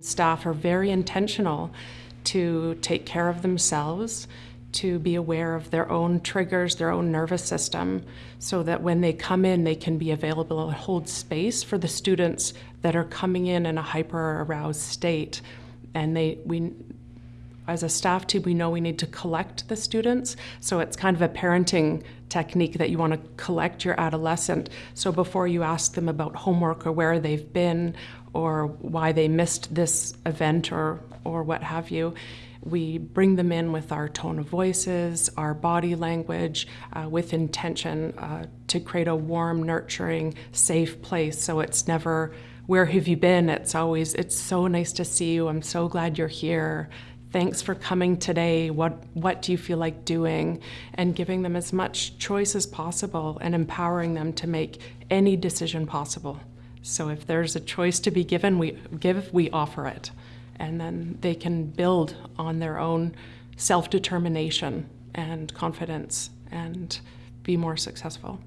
Staff are very intentional to take care of themselves, to be aware of their own triggers, their own nervous system, so that when they come in, they can be available and hold space for the students that are coming in in a hyper aroused state. And they, we, as a staff team, we know we need to collect the students. So it's kind of a parenting technique that you want to collect your adolescent. So before you ask them about homework or where they've been or why they missed this event or, or what have you, we bring them in with our tone of voices, our body language, uh, with intention uh, to create a warm, nurturing, safe place. So it's never, where have you been? It's always, it's so nice to see you. I'm so glad you're here thanks for coming today. What, what do you feel like doing? And giving them as much choice as possible and empowering them to make any decision possible. So if there's a choice to be given, we give, we offer it. And then they can build on their own self-determination and confidence and be more successful.